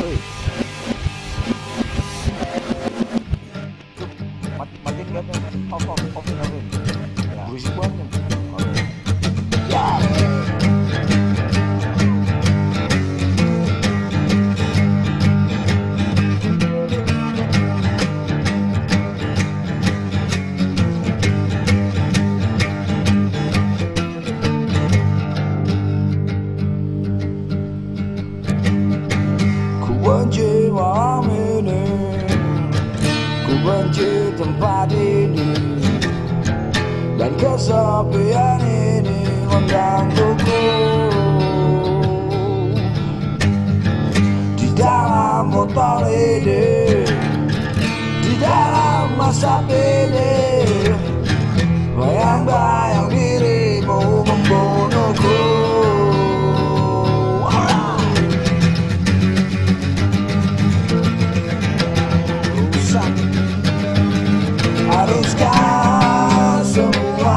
Woi. Mat- Matiin nggak? Off, off, off nggak? Ya. Berisik banget. Benci malam ini. Ku benci tempat ini. Dan kesepian ini menggangguku. Di dalam botol ini. Di dalam masa ini semua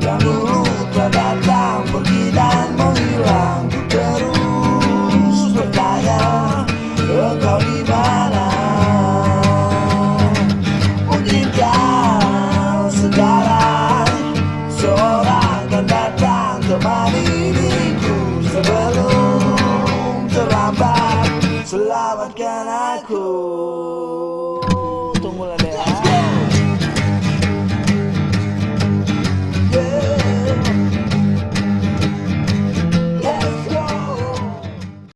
yang dulu telah datang pergi dan menghilang. Terus bertanya engkau di mana? Mungkinkah sekarang. Seorang akan datang temani sebelum terlambat selamatkan aku